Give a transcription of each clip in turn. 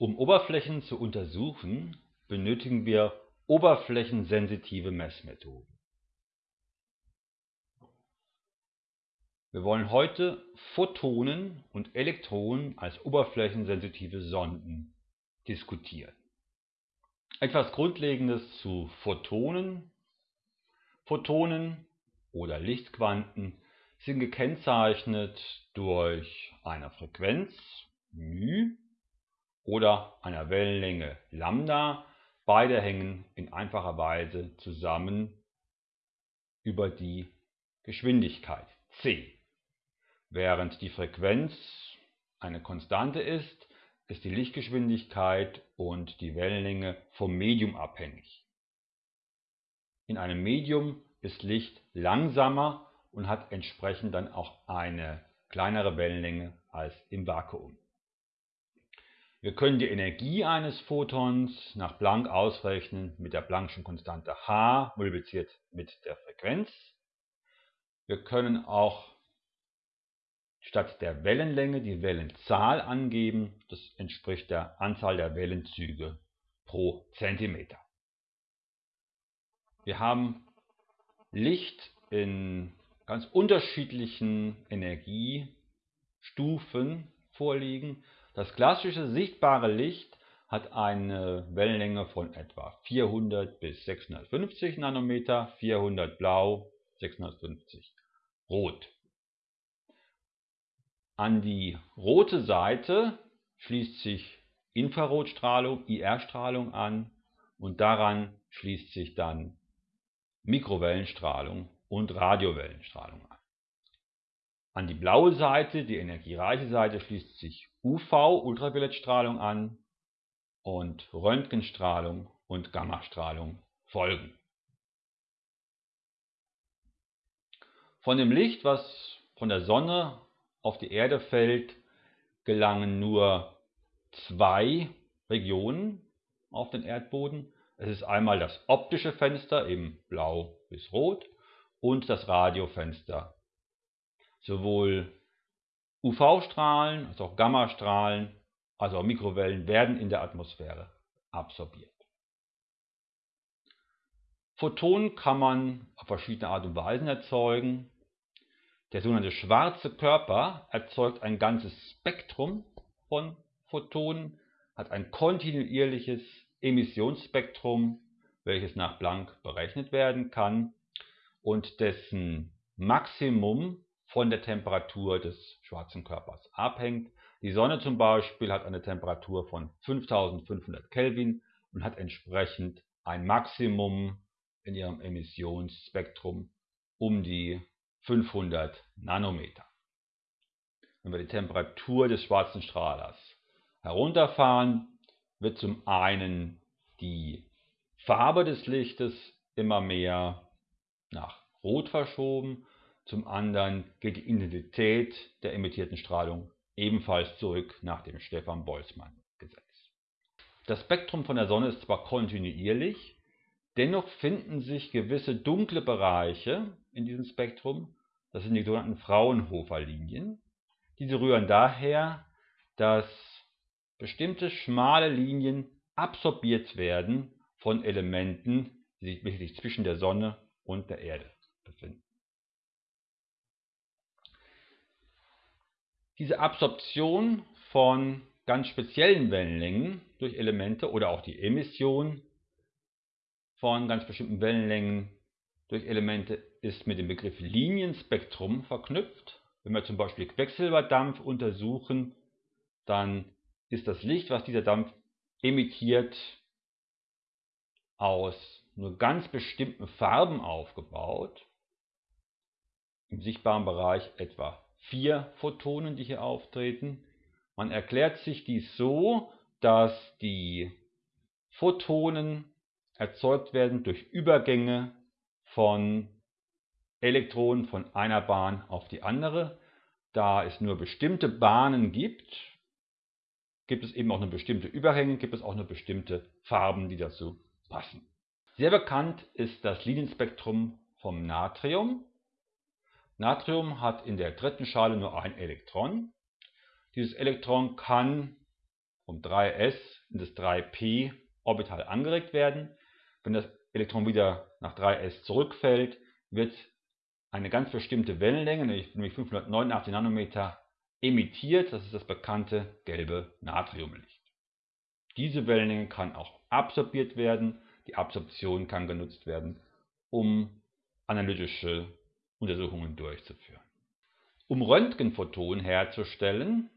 Um Oberflächen zu untersuchen, benötigen wir oberflächensensitive Messmethoden. Wir wollen heute Photonen und Elektronen als oberflächensensitive Sonden diskutieren. Etwas Grundlegendes zu Photonen. Photonen oder Lichtquanten sind gekennzeichnet durch eine Frequenz μ oder einer Wellenlänge Lambda. Beide hängen in einfacher Weise zusammen über die Geschwindigkeit c. Während die Frequenz eine Konstante ist, ist die Lichtgeschwindigkeit und die Wellenlänge vom Medium abhängig. In einem Medium ist Licht langsamer und hat entsprechend dann auch eine kleinere Wellenlänge als im Vakuum. Wir können die Energie eines Photons nach Planck ausrechnen mit der Planck'schen Konstante h multipliziert mit der Frequenz. Wir können auch statt der Wellenlänge die Wellenzahl angeben. Das entspricht der Anzahl der Wellenzüge pro Zentimeter. Wir haben Licht in ganz unterschiedlichen Energiestufen vorliegen. Das klassische sichtbare Licht hat eine Wellenlänge von etwa 400 bis 650 Nanometer, 400 blau, 650 rot. An die rote Seite schließt sich Infrarotstrahlung, IR-Strahlung an und daran schließt sich dann Mikrowellenstrahlung und Radiowellenstrahlung an. An die blaue Seite, die energiereiche Seite, schließt sich UV, Ultraviolettstrahlung an und Röntgenstrahlung und Gammastrahlung folgen. Von dem Licht, was von der Sonne auf die Erde fällt, gelangen nur zwei Regionen auf den Erdboden. Es ist einmal das optische Fenster, eben blau bis rot, und das Radiofenster. Sowohl UV-Strahlen als auch Gammastrahlen, also auch Mikrowellen, werden in der Atmosphäre absorbiert. Photonen kann man auf verschiedene Art und Weisen erzeugen. Der sogenannte schwarze Körper erzeugt ein ganzes Spektrum von Photonen, hat ein kontinuierliches Emissionsspektrum, welches nach Planck berechnet werden kann und dessen Maximum von der Temperatur des schwarzen Körpers abhängt. Die Sonne zum Beispiel hat eine Temperatur von 5500 Kelvin und hat entsprechend ein Maximum in ihrem Emissionsspektrum um die 500 Nanometer. Wenn wir die Temperatur des schwarzen Strahlers herunterfahren, wird zum einen die Farbe des Lichtes immer mehr nach Rot verschoben, zum anderen geht die Intensität der emittierten Strahlung ebenfalls zurück nach dem Stefan-Boltzmann-Gesetz. Das Spektrum von der Sonne ist zwar kontinuierlich, dennoch finden sich gewisse dunkle Bereiche in diesem Spektrum, das sind die sogenannten Fraunhofer-Linien. Diese rühren daher, dass bestimmte schmale Linien absorbiert werden von Elementen, die sich zwischen der Sonne und der Erde befinden. Diese Absorption von ganz speziellen Wellenlängen durch Elemente oder auch die Emission von ganz bestimmten Wellenlängen durch Elemente ist mit dem Begriff Linienspektrum verknüpft. Wenn wir zum Beispiel Quecksilberdampf untersuchen, dann ist das Licht, was dieser Dampf emittiert, aus nur ganz bestimmten Farben aufgebaut. Im sichtbaren Bereich etwa vier Photonen, die hier auftreten. Man erklärt sich dies so, dass die Photonen erzeugt werden durch Übergänge von Elektronen von einer Bahn auf die andere. Da es nur bestimmte Bahnen gibt, gibt es eben auch nur bestimmte Übergänge, gibt es auch nur bestimmte Farben, die dazu passen. Sehr bekannt ist das Linienspektrum vom Natrium. Natrium hat in der dritten Schale nur ein Elektron. Dieses Elektron kann um 3s in das 3p Orbital angeregt werden. Wenn das Elektron wieder nach 3s zurückfällt, wird eine ganz bestimmte Wellenlänge, nämlich 589 Nanometer, emittiert. Das ist das bekannte gelbe Natriumlicht. Diese Wellenlänge kann auch absorbiert werden. Die Absorption kann genutzt werden, um analytische Untersuchungen durchzuführen. Um Röntgenphotonen herzustellen,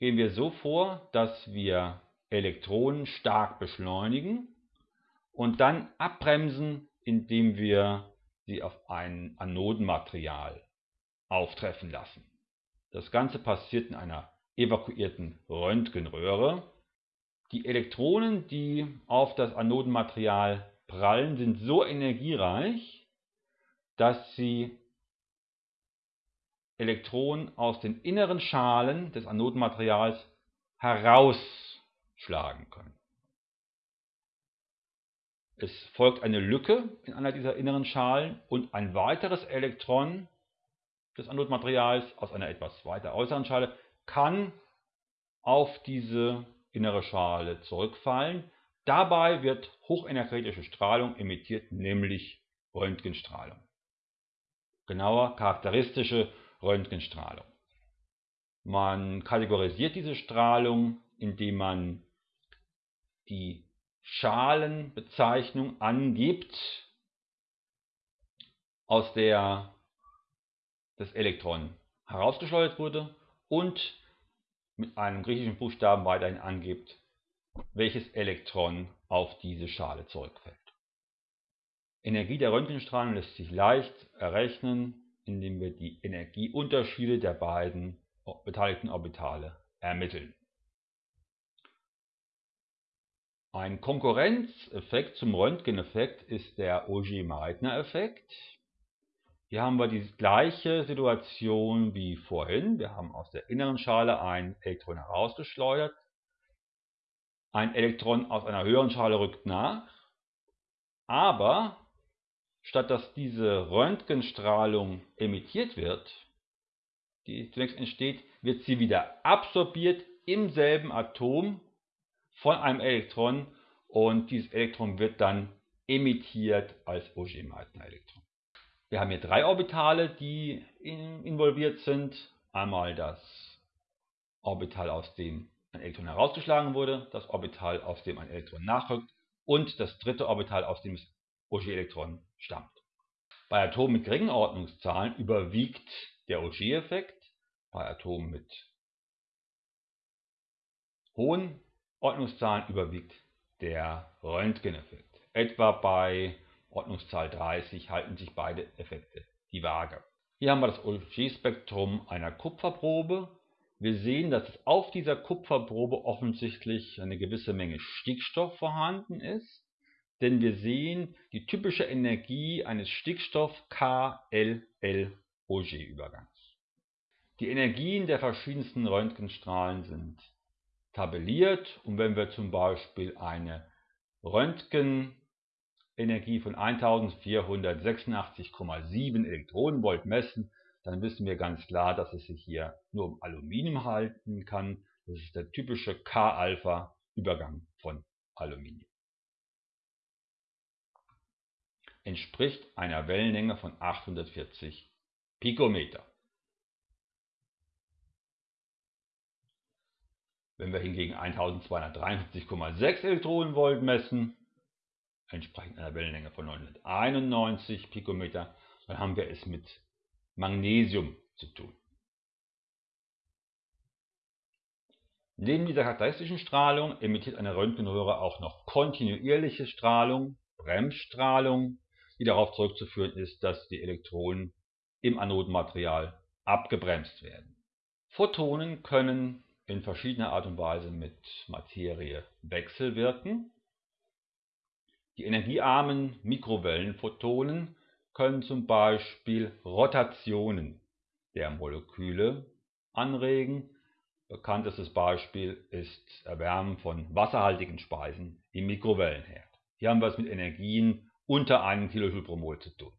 gehen wir so vor, dass wir Elektronen stark beschleunigen und dann abbremsen, indem wir sie auf ein Anodenmaterial auftreffen lassen. Das Ganze passiert in einer evakuierten Röntgenröhre. Die Elektronen, die auf das Anodenmaterial prallen, sind so energiereich, dass sie Elektronen aus den inneren Schalen des Anodenmaterials herausschlagen können. Es folgt eine Lücke in einer dieser inneren Schalen und ein weiteres Elektron des Anodmaterials aus einer etwas weiter äußeren Schale kann auf diese innere Schale zurückfallen. Dabei wird hochenergetische Strahlung emittiert, nämlich Röntgenstrahlung. Genauer charakteristische Röntgenstrahlung. Man kategorisiert diese Strahlung, indem man die Schalenbezeichnung angibt, aus der das Elektron herausgeschleudert wurde und mit einem griechischen Buchstaben weiterhin angibt, welches Elektron auf diese Schale zurückfällt. Energie der Röntgenstrahlen lässt sich leicht errechnen, indem wir die Energieunterschiede der beiden beteiligten Orbitale ermitteln. Ein Konkurrenzeffekt zum Röntgeneffekt ist der Auger-Meitner-Effekt. Hier haben wir die gleiche Situation wie vorhin. Wir haben aus der inneren Schale ein Elektron herausgeschleudert. Ein Elektron aus einer höheren Schale rückt nach. Aber statt dass diese Röntgenstrahlung emittiert wird, die zunächst entsteht, wird sie wieder absorbiert im selben Atom von einem Elektron und dieses Elektron wird dann emittiert als Auger-Meitner-Elektron. Wir haben hier drei Orbitale, die involviert sind. Einmal das Orbital, aus dem ein Elektron herausgeschlagen wurde, das Orbital, aus dem ein Elektron nachrückt und das dritte Orbital, aus dem das Auger-Elektron stammt. Bei Atomen mit geringen Ordnungszahlen überwiegt der Auger-Effekt, bei Atomen mit hohen Ordnungszahlen überwiegt der Röntgeneffekt. Etwa bei Ordnungszahl 30 halten sich beide Effekte die Waage. Hier haben wir das Auger-Spektrum einer Kupferprobe. Wir sehen, dass auf dieser Kupferprobe offensichtlich eine gewisse Menge Stickstoff vorhanden ist, denn wir sehen die typische Energie eines Stickstoff-KLL-Auger-Übergangs. Die Energien der verschiedensten Röntgenstrahlen sind tabelliert und wenn wir zum Beispiel eine Röntgenenergie von 1486,7 Elektronenvolt messen, dann wissen wir ganz klar, dass es sich hier nur um Aluminium halten kann. Das ist der typische K-Alpha-Übergang von Aluminium. Entspricht einer Wellenlänge von 840 Pikometer. Wenn wir hingegen 1253,6 Elektronenvolt messen, entsprechend einer Wellenlänge von 991 Pikometer, dann haben wir es mit Magnesium zu tun. Neben dieser charakteristischen Strahlung emittiert eine Röntgenröhre auch noch kontinuierliche Strahlung, Bremsstrahlung, die darauf zurückzuführen ist, dass die Elektronen im Anodenmaterial abgebremst werden. Photonen können in verschiedener Art und Weise mit Materie wechselwirken. Die energiearmen Mikrowellenphotonen können zum Beispiel Rotationen der Moleküle anregen. Bekanntestes Beispiel ist Erwärmen von wasserhaltigen Speisen im Mikrowellenherd. Hier haben wir es mit Energien unter einem Kilojoule pro Mol zu tun.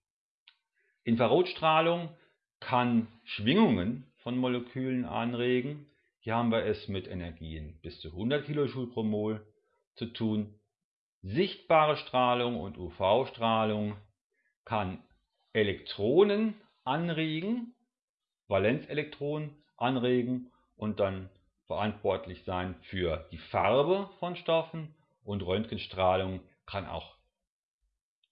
Infrarotstrahlung kann Schwingungen von Molekülen anregen. Hier haben wir es mit Energien bis zu 100 kJ pro Mol zu tun. Sichtbare Strahlung und UV-Strahlung kann Elektronen anregen, Valenzelektronen anregen und dann verantwortlich sein für die Farbe von Stoffen und Röntgenstrahlung kann auch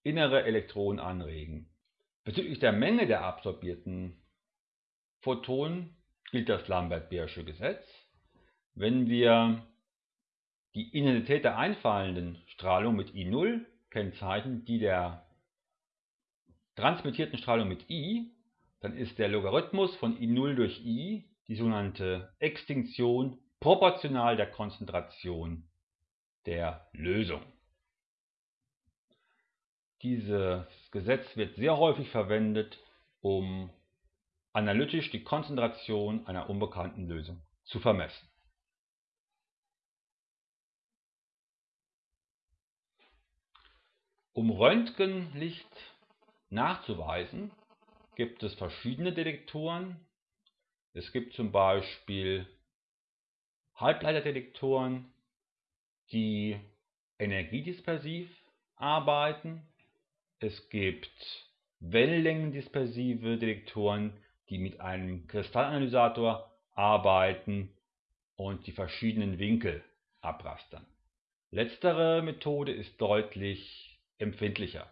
innere Elektronen anregen. Bezüglich der Menge der absorbierten Photonen gilt das Lambert-Beersche Gesetz. Wenn wir die Intensität der einfallenden Strahlung mit I0 kennzeichnen, die der transmittierten Strahlung mit I, dann ist der Logarithmus von I0 durch I, die sogenannte Extinktion, proportional der Konzentration der Lösung. Dieses Gesetz wird sehr häufig verwendet, um analytisch die Konzentration einer unbekannten Lösung zu vermessen. Um Röntgenlicht nachzuweisen, gibt es verschiedene Detektoren. Es gibt zum Beispiel Halbleiterdetektoren, die energiedispersiv arbeiten. Es gibt wellenlängendispersive Detektoren, die mit einem Kristallanalysator arbeiten und die verschiedenen Winkel abrastern. Letztere Methode ist deutlich empfindlicher.